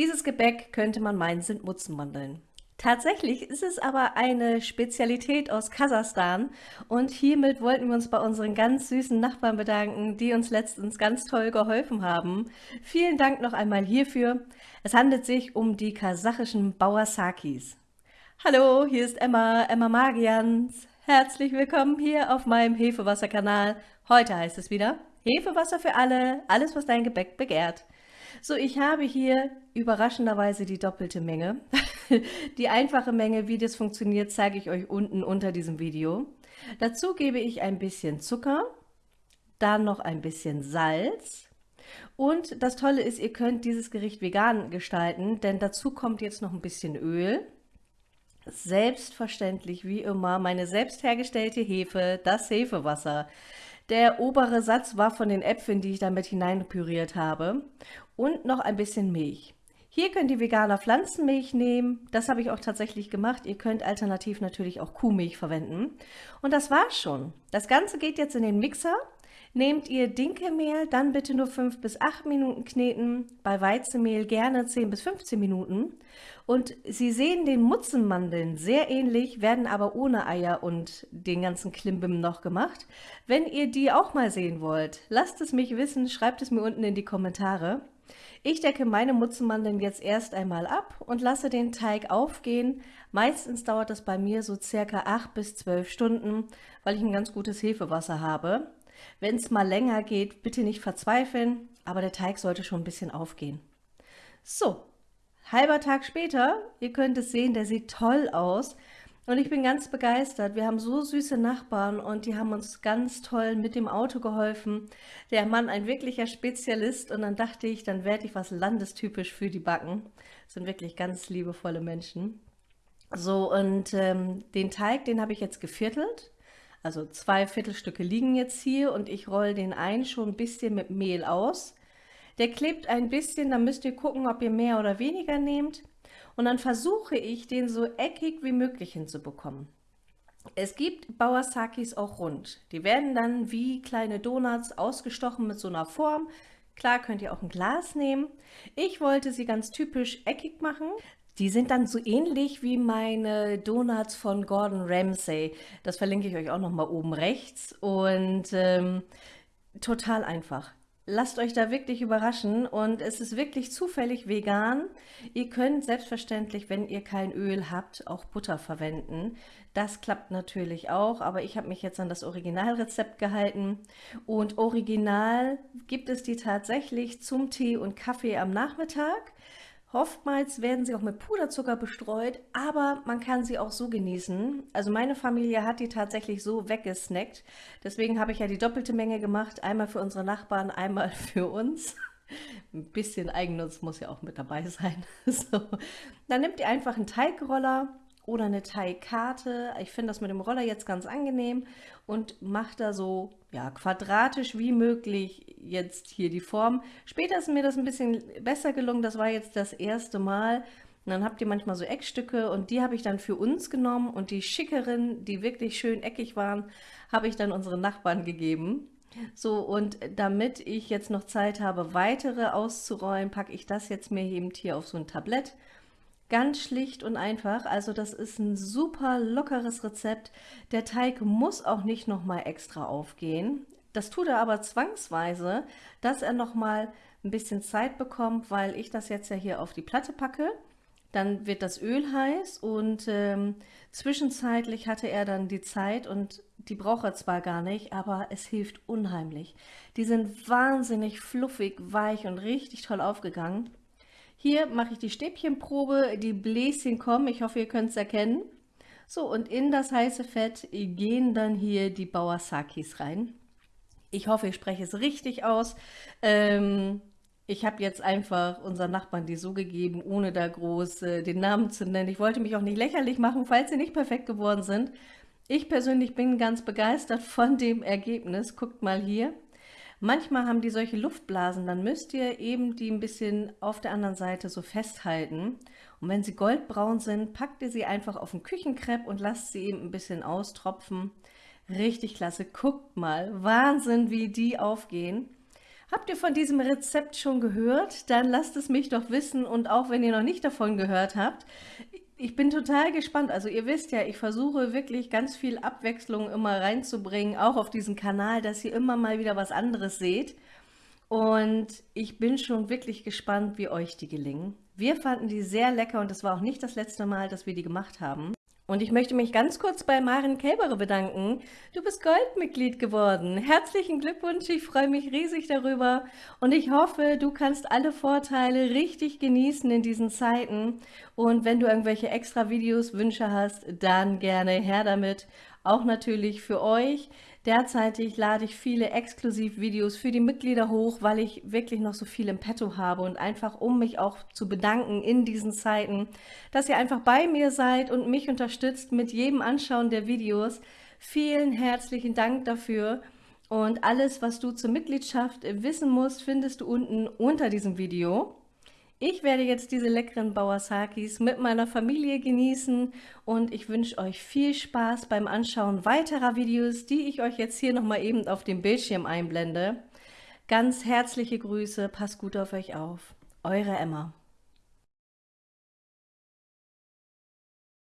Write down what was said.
Dieses Gebäck könnte man meinen, sind Mutzenmandeln. Tatsächlich ist es aber eine Spezialität aus Kasachstan und hiermit wollten wir uns bei unseren ganz süßen Nachbarn bedanken, die uns letztens ganz toll geholfen haben. Vielen Dank noch einmal hierfür. Es handelt sich um die kasachischen Bauersakis. Hallo, hier ist Emma, Emma Magians. Herzlich willkommen hier auf meinem Hefewasserkanal. Heute heißt es wieder Hefewasser für alle, alles was dein Gebäck begehrt. So, ich habe hier überraschenderweise die doppelte Menge. die einfache Menge, wie das funktioniert, zeige ich euch unten unter diesem Video. Dazu gebe ich ein bisschen Zucker, dann noch ein bisschen Salz. Und das Tolle ist, ihr könnt dieses Gericht vegan gestalten, denn dazu kommt jetzt noch ein bisschen Öl. Selbstverständlich, wie immer, meine selbst hergestellte Hefe, das Hefewasser. Der obere Satz war von den Äpfeln, die ich damit hineinpüriert habe. Und noch ein bisschen Milch. Hier könnt ihr veganer Pflanzenmilch nehmen. Das habe ich auch tatsächlich gemacht. Ihr könnt alternativ natürlich auch Kuhmilch verwenden. Und das war's schon. Das Ganze geht jetzt in den Mixer. Nehmt ihr Dinkelmehl, dann bitte nur 5 bis 8 Minuten kneten, bei Weizenmehl gerne 10 bis 15 Minuten. Und Sie sehen den Mutzenmandeln sehr ähnlich, werden aber ohne Eier und den ganzen Klimbim noch gemacht. Wenn ihr die auch mal sehen wollt, lasst es mich wissen, schreibt es mir unten in die Kommentare. Ich decke meine Mutzenmandeln jetzt erst einmal ab und lasse den Teig aufgehen. Meistens dauert das bei mir so circa 8 bis 12 Stunden, weil ich ein ganz gutes Hefewasser habe. Wenn es mal länger geht, bitte nicht verzweifeln, aber der Teig sollte schon ein bisschen aufgehen. So, halber Tag später, ihr könnt es sehen, der sieht toll aus. Und ich bin ganz begeistert. Wir haben so süße Nachbarn und die haben uns ganz toll mit dem Auto geholfen. Der Mann ein wirklicher Spezialist und dann dachte ich, dann werde ich was landestypisch für die Backen. Das sind wirklich ganz liebevolle Menschen. So, und ähm, den Teig, den habe ich jetzt geviertelt. Also zwei Viertelstücke liegen jetzt hier und ich rolle den ein schon ein bisschen mit Mehl aus. Der klebt ein bisschen, dann müsst ihr gucken, ob ihr mehr oder weniger nehmt. Und dann versuche ich, den so eckig wie möglich hinzubekommen. Es gibt Bauersakis auch rund. Die werden dann wie kleine Donuts ausgestochen mit so einer Form. Klar könnt ihr auch ein Glas nehmen. Ich wollte sie ganz typisch eckig machen. Die sind dann so ähnlich wie meine Donuts von Gordon Ramsay. Das verlinke ich euch auch noch mal oben rechts. Und ähm, total einfach. Lasst euch da wirklich überraschen und es ist wirklich zufällig vegan. Ihr könnt selbstverständlich, wenn ihr kein Öl habt, auch Butter verwenden. Das klappt natürlich auch, aber ich habe mich jetzt an das Originalrezept gehalten. Und original gibt es die tatsächlich zum Tee und Kaffee am Nachmittag. Oftmals werden sie auch mit Puderzucker bestreut, aber man kann sie auch so genießen. Also meine Familie hat die tatsächlich so weggesnackt. Deswegen habe ich ja die doppelte Menge gemacht. Einmal für unsere Nachbarn, einmal für uns. Ein bisschen Eigennutz muss ja auch mit dabei sein. So. Dann nehmt ihr einfach einen Teigroller oder eine Teigkarte. Ich finde das mit dem Roller jetzt ganz angenehm und macht da so ja, quadratisch wie möglich jetzt hier die Form. Später ist mir das ein bisschen besser gelungen, das war jetzt das erste Mal. Und dann habt ihr manchmal so Eckstücke und die habe ich dann für uns genommen und die schickeren, die wirklich schön eckig waren, habe ich dann unseren Nachbarn gegeben. So, und damit ich jetzt noch Zeit habe, weitere auszurollen, packe ich das jetzt mir eben hier auf so ein Tablett Ganz schlicht und einfach, also das ist ein super lockeres Rezept. Der Teig muss auch nicht nochmal extra aufgehen. Das tut er aber zwangsweise, dass er nochmal ein bisschen Zeit bekommt, weil ich das jetzt ja hier auf die Platte packe. Dann wird das Öl heiß und ähm, zwischenzeitlich hatte er dann die Zeit und die braucht er zwar gar nicht, aber es hilft unheimlich. Die sind wahnsinnig fluffig, weich und richtig toll aufgegangen. Hier mache ich die Stäbchenprobe, die Bläschen kommen, ich hoffe, ihr könnt es erkennen. So, und in das heiße Fett gehen dann hier die Bauersakis rein. Ich hoffe, ich spreche es richtig aus. Ähm, ich habe jetzt einfach unseren Nachbarn die so gegeben, ohne da groß äh, den Namen zu nennen. Ich wollte mich auch nicht lächerlich machen, falls sie nicht perfekt geworden sind. Ich persönlich bin ganz begeistert von dem Ergebnis. Guckt mal hier. Manchmal haben die solche Luftblasen, dann müsst ihr eben die ein bisschen auf der anderen Seite so festhalten. Und wenn sie goldbraun sind, packt ihr sie einfach auf den Küchenkrepp und lasst sie eben ein bisschen austropfen. Richtig klasse, guckt mal, Wahnsinn, wie die aufgehen. Habt ihr von diesem Rezept schon gehört? Dann lasst es mich doch wissen und auch wenn ihr noch nicht davon gehört habt, ich bin total gespannt. Also ihr wisst ja, ich versuche wirklich ganz viel Abwechslung immer reinzubringen, auch auf diesen Kanal, dass ihr immer mal wieder was anderes seht. Und ich bin schon wirklich gespannt, wie euch die gelingen. Wir fanden die sehr lecker und es war auch nicht das letzte Mal, dass wir die gemacht haben. Und ich möchte mich ganz kurz bei Maren Kälbere bedanken. Du bist Goldmitglied geworden. Herzlichen Glückwunsch, ich freue mich riesig darüber. Und ich hoffe, du kannst alle Vorteile richtig genießen in diesen Zeiten. Und wenn du irgendwelche extra Videos, Wünsche hast, dann gerne her damit. Auch natürlich für euch. Derzeitig lade ich viele Exklusivvideos für die Mitglieder hoch, weil ich wirklich noch so viel im Petto habe und einfach um mich auch zu bedanken in diesen Zeiten, dass ihr einfach bei mir seid und mich unterstützt mit jedem Anschauen der Videos. Vielen herzlichen Dank dafür. Und alles, was du zur Mitgliedschaft wissen musst, findest du unten unter diesem Video. Ich werde jetzt diese leckeren Bawasakis mit meiner Familie genießen und ich wünsche euch viel Spaß beim Anschauen weiterer Videos, die ich euch jetzt hier nochmal eben auf dem Bildschirm einblende. Ganz herzliche Grüße, passt gut auf euch auf. Eure Emma.